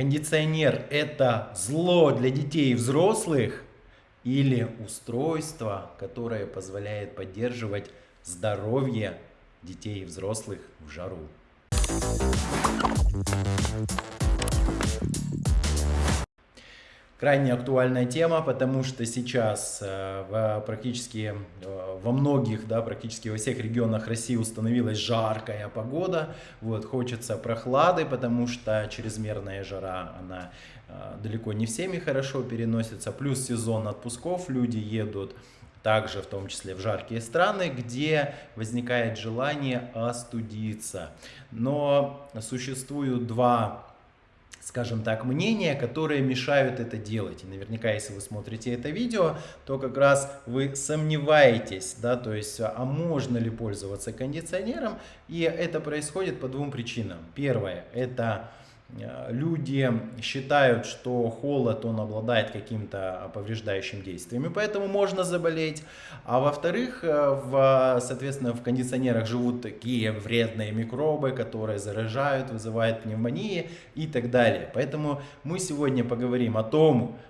Кондиционер это зло для детей и взрослых или устройство, которое позволяет поддерживать здоровье детей и взрослых в жару. Крайне актуальная тема, потому что сейчас э, в, практически э, во многих, да, практически во всех регионах России установилась жаркая погода. Вот, хочется прохлады, потому что чрезмерная жара, она э, далеко не всеми хорошо переносится. Плюс сезон отпусков, люди едут также в том числе в жаркие страны, где возникает желание остудиться. Но существуют два скажем так, мнения, которые мешают это делать. И наверняка, если вы смотрите это видео, то как раз вы сомневаетесь, да, то есть, а можно ли пользоваться кондиционером, и это происходит по двум причинам. Первое, это люди считают, что холод, он обладает каким-то повреждающим действиями, поэтому можно заболеть. А во-вторых, э, в, соответственно, в кондиционерах живут такие вредные микробы, которые заражают, вызывают пневмонии и так далее. Поэтому мы сегодня поговорим о том, Э,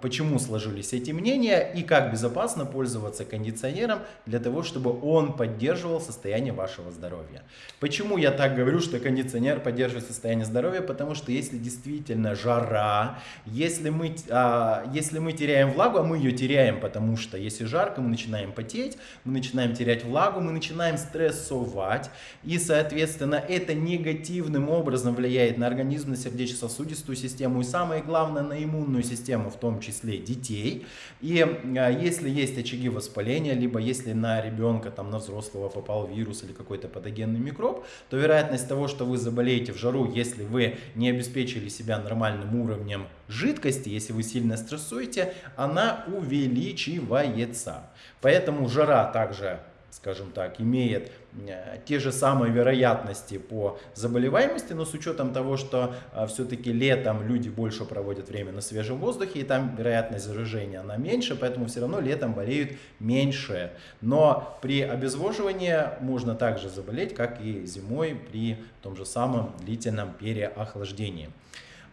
почему сложились эти мнения и как безопасно пользоваться кондиционером для того, чтобы он поддерживал состояние вашего здоровья. Почему я так говорю, что кондиционер поддерживает состояние здоровья? Потому что если действительно жара, если мы, а, если мы теряем влагу, а мы ее теряем, потому что если жарко, мы начинаем потеть, мы начинаем терять влагу, мы начинаем стрессовать, и, соответственно, это негативным образом влияет на организм, на сердечно-сосудистую систему и, самое главное, на иммунную систему систему, в том числе детей. И а, если есть очаги воспаления, либо если на ребенка, там, на взрослого попал вирус или какой-то патогенный микроб, то вероятность того, что вы заболеете в жару, если вы не обеспечили себя нормальным уровнем жидкости, если вы сильно стрессуете, она увеличивается. Поэтому жара также скажем так, имеет э, те же самые вероятности по заболеваемости, но с учетом того, что э, все-таки летом люди больше проводят время на свежем воздухе, и там вероятность заражения она меньше, поэтому все равно летом болеют меньше. Но при обезвоживании можно также заболеть, как и зимой при том же самом длительном переохлаждении.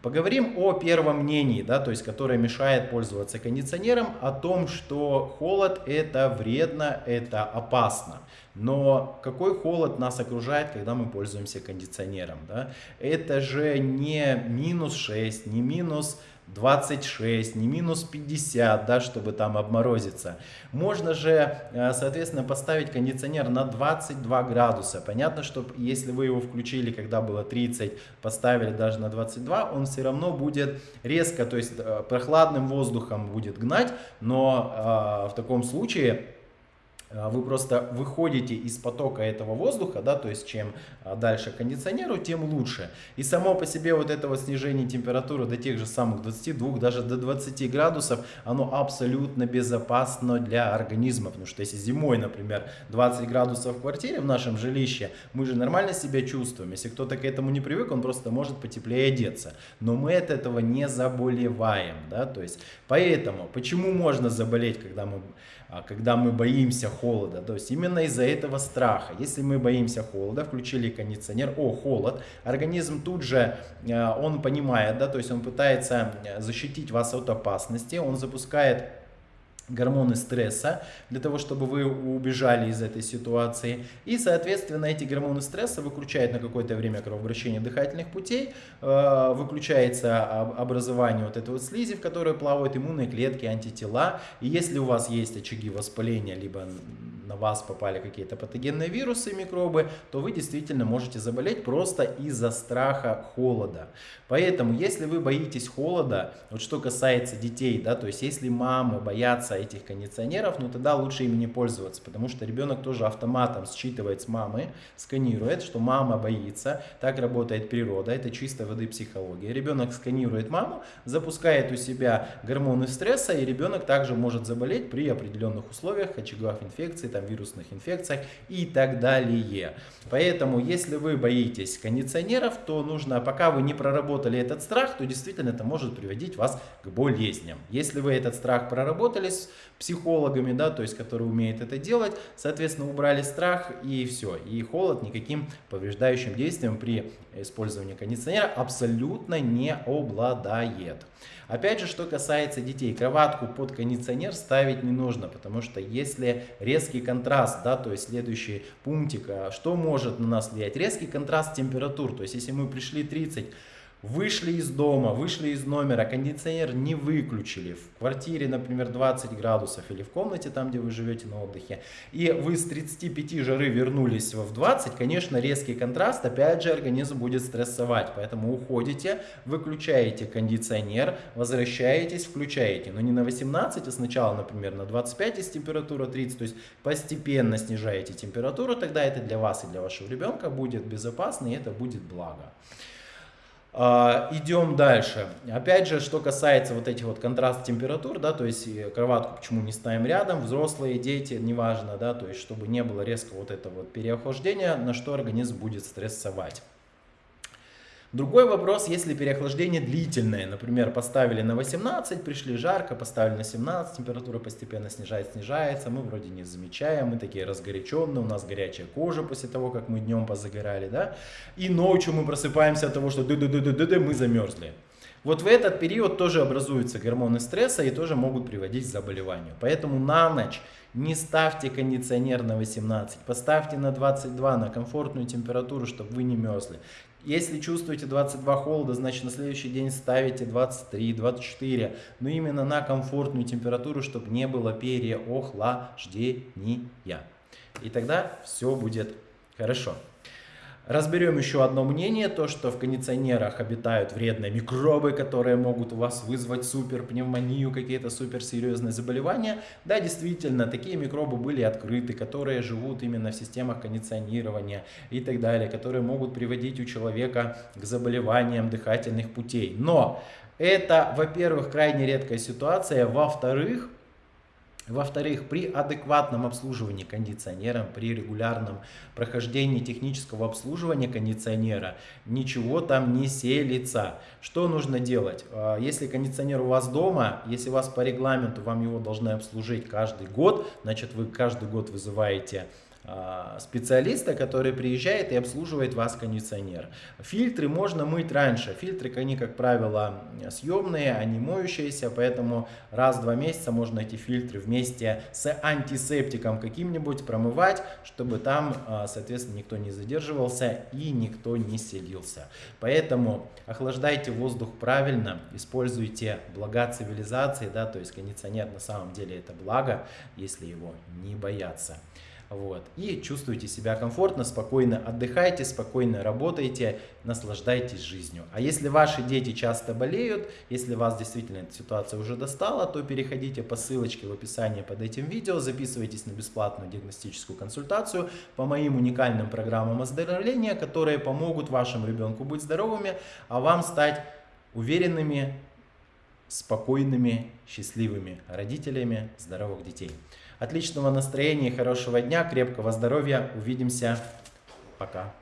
Поговорим о первом мнении, да, то есть, которое мешает пользоваться кондиционером, о том, что холод это вредно, это опасно. Но какой холод нас окружает, когда мы пользуемся кондиционером? Да? Это же не минус 6, не минус 26, не минус 50, да, чтобы там обморозиться. Можно же, э, соответственно, поставить кондиционер на 22 градуса. Понятно, что если вы его включили, когда было 30, поставили даже на 22, он все равно будет резко, то есть э, прохладным воздухом будет гнать, но э, в таком случае вы просто выходите из потока этого воздуха, да, то есть чем а, дальше кондиционеру, тем лучше. И само по себе вот это вот снижение температуры до тех же самых 22, даже до 20 градусов, оно абсолютно безопасно для организма, потому что если зимой, например, 20 градусов в квартире в нашем жилище, мы же нормально себя чувствуем. Если кто-то к этому не привык, он просто может потеплее одеться. Но мы от этого не заболеваем, да, то есть поэтому, почему можно заболеть, когда мы а когда мы боимся холода. То есть именно из-за этого страха. Если мы боимся холода, включили кондиционер, о, холод, организм тут же, э, он понимает, да, то есть он пытается э, защитить вас от опасности, он запускает гормоны стресса, для того, чтобы вы убежали из этой ситуации. И, соответственно, эти гормоны стресса выключают на какое-то время кровообращение дыхательных путей, э, выключается образование вот этой вот слизи, в которой плавают иммунные клетки, антитела. И если у вас есть очаги воспаления, либо на вас попали какие-то патогенные вирусы, микробы, то вы действительно можете заболеть просто из-за страха холода. Поэтому, если вы боитесь холода, вот что касается детей, да, то есть если мамы боятся этих кондиционеров, ну тогда лучше ими не пользоваться, потому что ребенок тоже автоматом считывает с мамы, сканирует, что мама боится, так работает природа, это чистой воды психология. Ребенок сканирует маму, запускает у себя гормоны стресса, и ребенок также может заболеть при определенных условиях, очаговых инфекций, там, вирусных инфекциях и так далее. Поэтому, если вы боитесь кондиционеров, то нужно, пока вы не проработали этот страх, то действительно это может приводить вас к болезням. Если вы этот страх проработали, психологами, да, то есть, которые умеют это делать, соответственно, убрали страх и все, и холод никаким повреждающим действием при использовании кондиционера абсолютно не обладает. Опять же, что касается детей, кроватку под кондиционер ставить не нужно, потому что если резкий контраст, да, то есть следующий пунктик, а что может на нас влиять? Резкий контраст температур, то есть если мы пришли 30 Вышли из дома, вышли из номера, кондиционер не выключили. В квартире, например, 20 градусов или в комнате, там, где вы живете на отдыхе. И вы с 35 жары вернулись в 20, конечно, резкий контраст, опять же, организм будет стрессовать. Поэтому уходите, выключаете кондиционер, возвращаетесь, включаете. Но не на 18, а сначала, например, на 25, если температура 30. То есть постепенно снижаете температуру, тогда это для вас и для вашего ребенка будет безопасно и это будет благо. А, идем дальше. Опять же, что касается вот этих вот контраст температур, да, то есть кроватку почему не ставим рядом, взрослые, дети, неважно, да, то есть чтобы не было резко вот этого вот переохлаждения, на что организм будет стрессовать. Другой вопрос, если переохлаждение длительное, например, поставили на 18, пришли жарко, поставили на 17, температура постепенно снижается, снижается, мы вроде не замечаем, мы такие разгоряченные, у нас горячая кожа после того, как мы днем позагорали, да, и ночью мы просыпаемся от того, что ды ды ды ды ды, -ды мы замерзли. Вот в этот период тоже образуются гормоны стресса и тоже могут приводить к заболеванию. Поэтому на ночь не ставьте кондиционер на 18, поставьте на 22, на комфортную температуру, чтобы вы не мерзли. Если чувствуете 22 холода, значит на следующий день ставите 23, 24, но именно на комфортную температуру, чтобы не было переохлаждения. И тогда все будет хорошо. Разберем еще одно мнение, то что в кондиционерах обитают вредные микробы, которые могут у вас вызвать суперпневмонию, какие-то суперсерьезные заболевания. Да, действительно, такие микробы были открыты, которые живут именно в системах кондиционирования и так далее, которые могут приводить у человека к заболеваниям дыхательных путей. Но это, во-первых, крайне редкая ситуация, во-вторых, во-вторых, при адекватном обслуживании кондиционера, при регулярном прохождении технического обслуживания кондиционера, ничего там не селится. Что нужно делать? А, если кондиционер у вас дома, если у вас по регламенту вам его должны обслужить каждый год, значит вы каждый год вызываете специалиста, который приезжает и обслуживает вас кондиционер. Фильтры можно мыть раньше. Фильтры, они, как правило, съемные, они моющиеся, поэтому раз в два месяца можно эти фильтры вместе с антисептиком каким-нибудь промывать, чтобы там, а, соответственно, никто не задерживался и никто не селился. Поэтому охлаждайте воздух правильно, используйте блага цивилизации, да, то есть кондиционер на самом деле это благо, если его не бояться. Вот. И чувствуйте себя комфортно, спокойно отдыхайте, спокойно работайте, наслаждайтесь жизнью. А если ваши дети часто болеют, если вас действительно эта ситуация уже достала, то переходите по ссылочке в описании под этим видео, записывайтесь на бесплатную диагностическую консультацию по моим уникальным программам оздоровления, которые помогут вашему ребенку быть здоровыми, а вам стать уверенными, спокойными, счастливыми родителями здоровых детей. Отличного настроения, хорошего дня, крепкого здоровья. Увидимся. Пока.